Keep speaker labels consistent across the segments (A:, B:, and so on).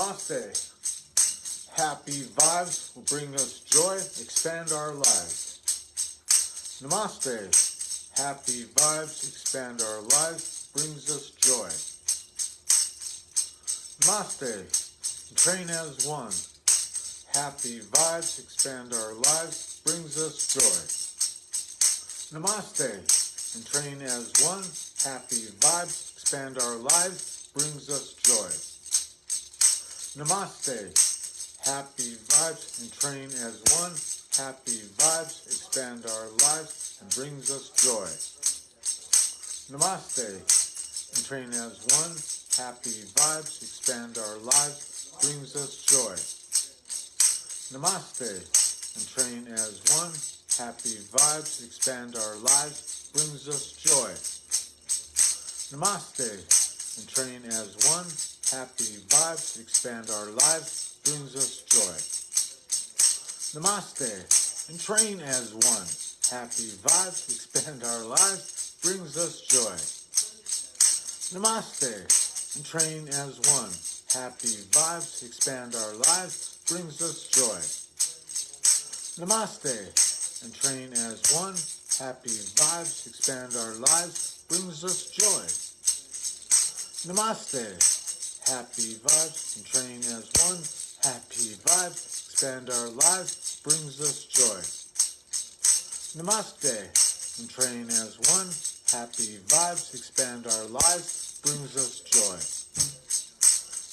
A: Namaste. Happy vibes will bring us joy, expand our lives. Namaste. Happy vibes expand our lives, brings us joy. Namaste. Train as one. Happy vibes expand our lives, brings us joy. Namaste. And train as one. Happy vibes expand our lives, brings us joy. Namaste. Happy vibes and train as one. Happy vibes expand our lives and brings us joy. Namaste and train as one. Happy vibes expand our lives, brings us joy. Namaste and train as one. Happy vibes expand our lives, brings us joy. Namaste and train as one. Happy vibes expand our lives, brings us joy. Namaste and train as one. Happy vibes expand our lives, brings us joy. Namaste and train as one. Happy vibes expand our lives, brings us joy. Namaste and train as one. Happy vibes expand our lives, brings us joy. Namaste. Happy vibes and train as one. Happy vibes expand our lives, brings us joy. Namaste and train as one. Happy vibes expand our lives, brings us joy.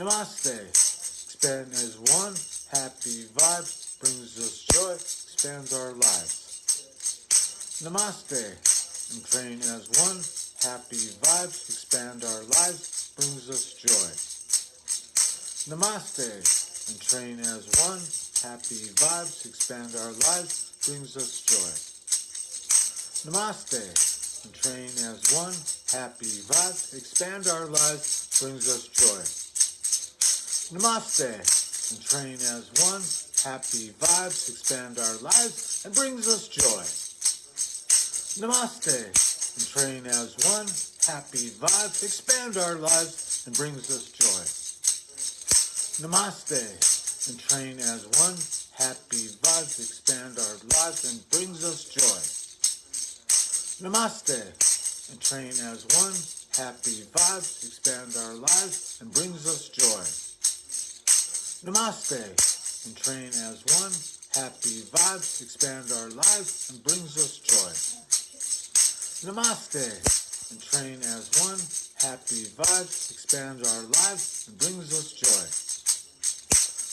A: Namaste. Expand as one. Happy vibes brings us joy, expands our lives. Namaste. And train as one. Happy vibes expand our lives, brings us joy. Namaste. And train as one. Happy vibes expand our lives, brings us joy. Namaste. And train as one. Happy vibes expand our lives, brings us joy. Namaste. And train as one. Happy vibes expand our lives and brings us joy. Namaste. And train as one. Happy vibes expand our lives and brings us joy. Namaste. And train as one. Happy vibes expand our lives and brings us joy. Namaste. And train as one. Happy vibes expand our lives and brings us joy. Namaste. And train as one. Happy vibes expand our lives and brings us joy. Namaste. And train as one. Happy vibes expand our lives and brings us joy.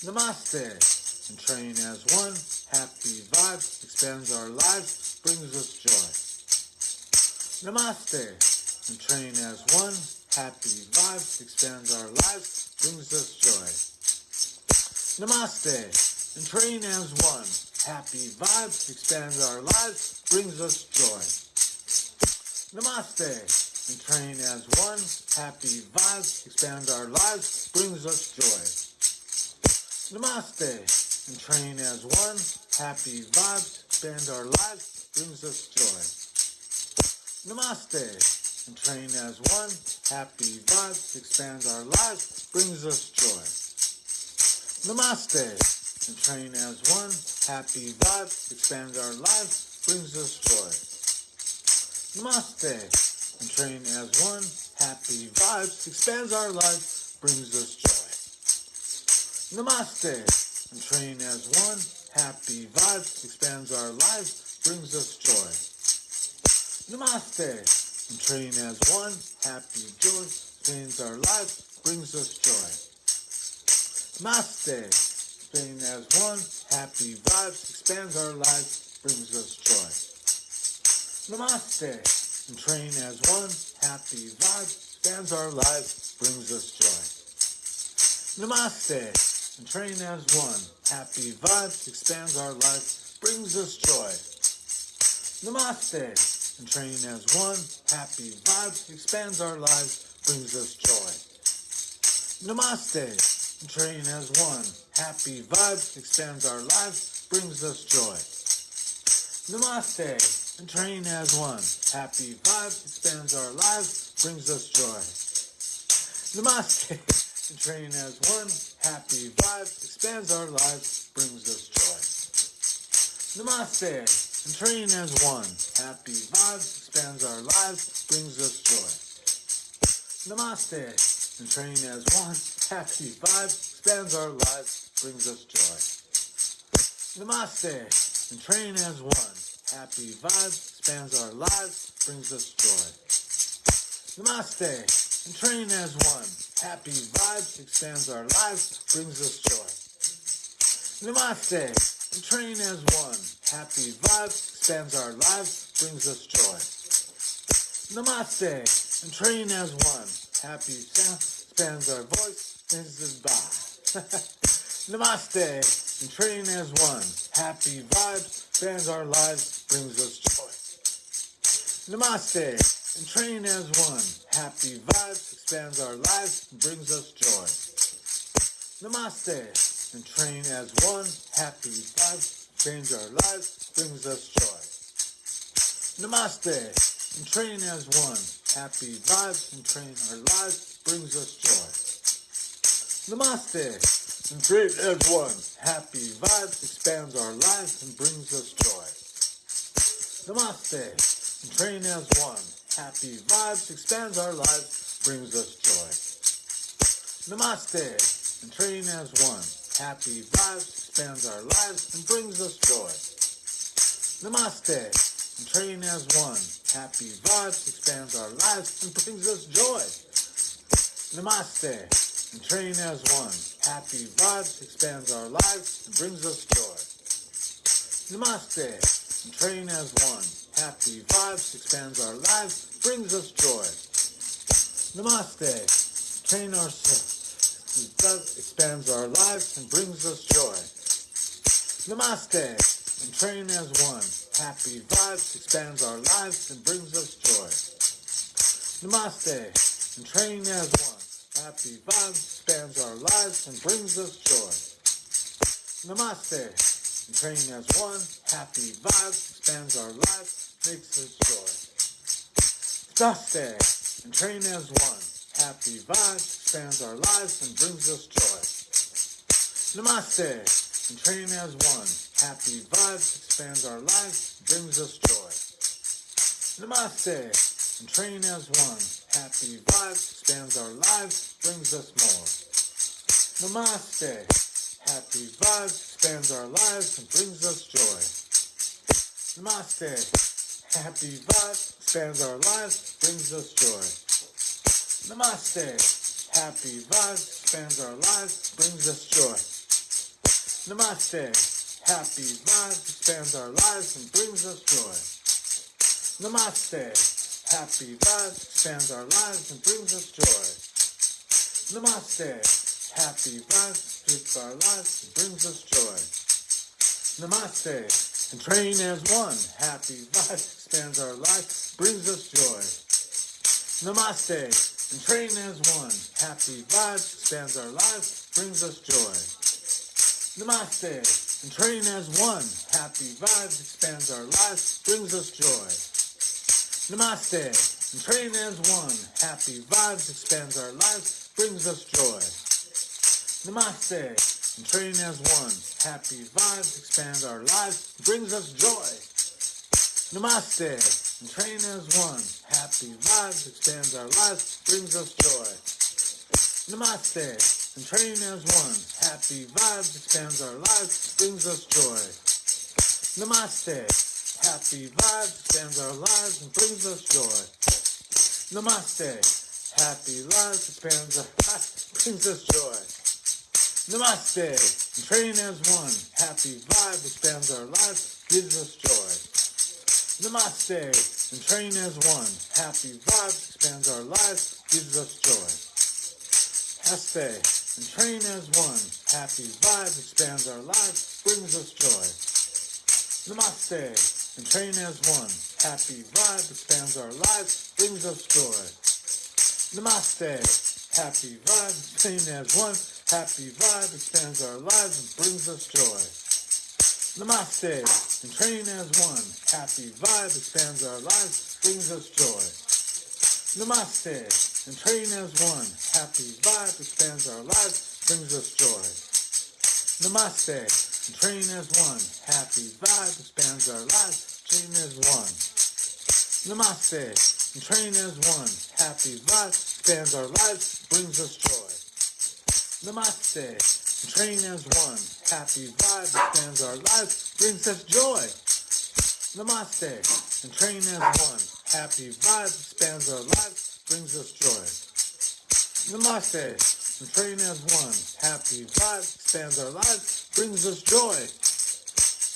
A: Namaste. And train as one. Happy vibes expands our lives, brings us joy. Namaste. And train as one. Happy vibes expands our lives, brings us joy. Namaste. And train as one. Happy vibes expands our lives, brings us joy. Namaste. And train as one. Happy vibes expand our lives, brings us joy. Namaste. And train as one. Happy vibes expand our lives, brings us joy. Namaste. And train as one. Happy vibes expands our lives, brings us joy. Namaste. And train as one. Happy vibes expands our lives, brings us joy. Namaste. And train as one. Happy vibes expands our lives, brings us joy. Namaste. And train as one. Happy vibes expands our lives, brings us joy. Namaste. And train as one. Happy joy expands our lives, brings us joy. Namaste. Train as one. Happy vibes expands our lives, brings us joy. Namaste. And train as one. Happy vibes expands our lives, brings us joy. Namaste. And train as one. Happy vibes expands our lives, brings us joy. Namaste. And train as one. Happy vibes expands our lives, brings us joy. Namaste. And train as one. Happy vibes expands our lives, brings us joy. Namaste. And train as one. Happy vibes expands our lives, brings us joy. Namaste. and train as one. Happy vibes expands our lives, brings us joy. Namaste and train as one. Happy vibes expands our lives, brings us joy. Namaste and train as one. Happy vibes expands our lives, brings us joy. Namaste and train as one. Happy vibes expands our lives, brings us joy. Namaste and train as one. Happy vibes expands our lives, brings us joy. Namaste and train as one. Happy vibes expands our lives, brings us joy. Namaste and train as one. Happy sound expands our voice, brings us by. Namaste and train as one. Happy vibes expands our lives, brings us joy. Namaste and train as one. Happy vibes expands our lives brings us joy. Namaste and train as one. Happy vibes change our lives, brings us joy. Namaste and train as one. Happy vibes and train our lives, brings us joy. Namaste and train as one. Happy vibes expands our lives and brings us joy. Namaste and train as one. Happy vibes expands our lives, brings us joy. Namaste and train as one. Happy vibes expands our lives and brings us joy. Namaste and train as one. Happy vibes expands our lives and brings us joy. Namaste and train as one. Happy vibes expands our lives and brings us joy. Namaste and train as one. Happy vibes expands our lives, brings us joy. Namaste. Train ourselves. Does expands our lives and brings us joy. Namaste. And train as one. Happy vibes expands our lives and brings us joy. Namaste. And train as one. Happy vibes expands our lives and brings us joy. Namaste. And train as one. Happy vibes expands our lives makes us joy. Namaste and train as one. Happy vibes expands our lives and brings us joy. Namaste and train as one. Happy vibes expands our lives, brings us joy. Namaste and train as one. Happy vibes expands our lives, brings us more. Namaste. Happy vibes expands our lives and brings us joy. Namaste. Happy vibes expands our lives, brings us joy. Namaste. Happy vibes expands our lives, brings us joy. Namaste. Happy vibes expands our lives and brings us joy. Namaste. Happy vibes expands our lives and brings us joy. Namaste. Happy vibes expands our lives and brings us joy. Namaste and train as one. Happy vibes expands our life, brings us joy. Namaste and train as one. Happy vibes expands our lives, brings us joy. Namaste and train as one. Happy vibes expands our lives, brings us joy. Namaste and train as one. Happy vibes expands our lives, brings us joy. Namaste and train as one. Happy vibes expand our lives, brings us joy. Namaste, and train as one. Happy vibes expands our lives, brings us joy. Namaste, and train as one. Happy vibes expands our lives, brings us joy. Namaste, happy vibes expands our lives and brings us joy. Namaste, happy lives expands our lives, brings us joy. Namaste. And train as one. Happy vibe expands our lives, gives us joy. Namaste. And train as one. Happy vibe expands our lives, gives us joy. Haste. And train as one. Happy vibe expands our lives, brings us joy. Namaste. And train as one. Happy vibe expands our lives, brings us joy. Namaste. Happy vibe, train as one. Happy vibe expands our lives and brings us joy. Namaste and train as one. Happy vibe expands our lives, brings us joy. Namaste and train as one. Happy vibe expands our lives, brings us joy. Namaste, and train as one. Happy vibe expands our lives, train as one. Namaste, and train as one. Happy vibe expands our lives, brings us joy. Namaste, train as one. Happy vibe expands our lives, brings us joy. Namaste, and train as one. Happy vibe expands our lives, brings us joy. Namaste, and train as one. Happy vibe expands our lives, brings us joy.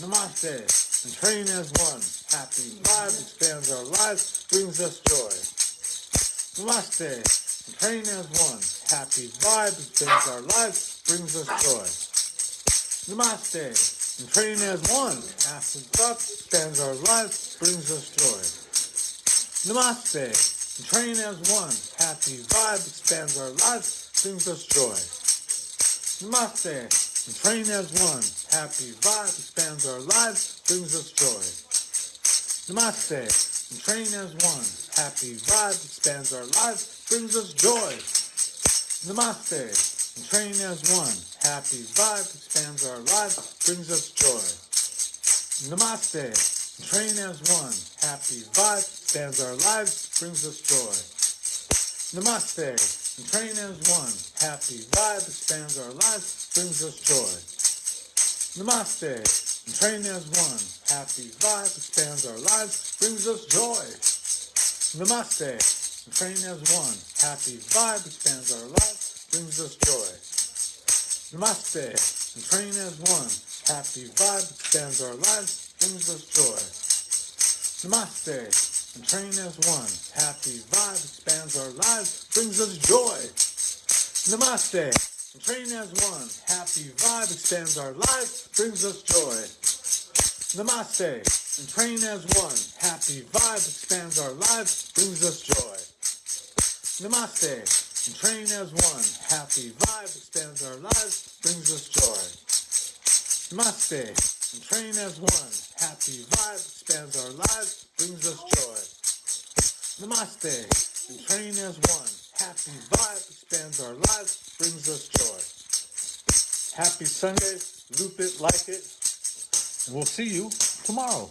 A: Namaste, and train as one. Happy vibe expands our lives, brings us joy. Namaste, and train as one. Happy vibe expands our lives, brings us joy. Namaste, and train as one. Happy vibe expands our lives, brings us joy. Namaste, and train as one. Happy vibe expands our lives, brings us joy. Namaste, and train as one. Happy vibe expands our lives, brings us joy. Namaste, and train as one. Happy vibe expands our lives, brings us joy. Namaste, and train as one. Happy vibe expands our lives, brings us joy. Namaste, and train as one. Happy vibe expands our lives, brings us joy. Namaste, and train as one. Happy vibe expands our lives, brings us joy. Namaste, and train as one. Happy vibe expands our lives, brings us joy. Namaste, and train as one. Happy vibe expands our lives, brings us joy. Namaste, train as one. Happy vibe expands our lives, brings us joy. Namaste, train as one. Happy vibe expands our lives, brings us joy. Namaste, train as one. Happy vibe expands our lives, brings us joy. Namaste, train as one. Happy vibe expands our lives, brings us joy. Namaste, and train as one. Happy vibe expands our lives, brings us joy. Namaste, and train as one. Happy vibe expands our lives, brings us joy. Namaste, and train as one. Happy vibe expands our lives, brings us joy. Happy Sunday, loop it, like it, and we'll see you tomorrow.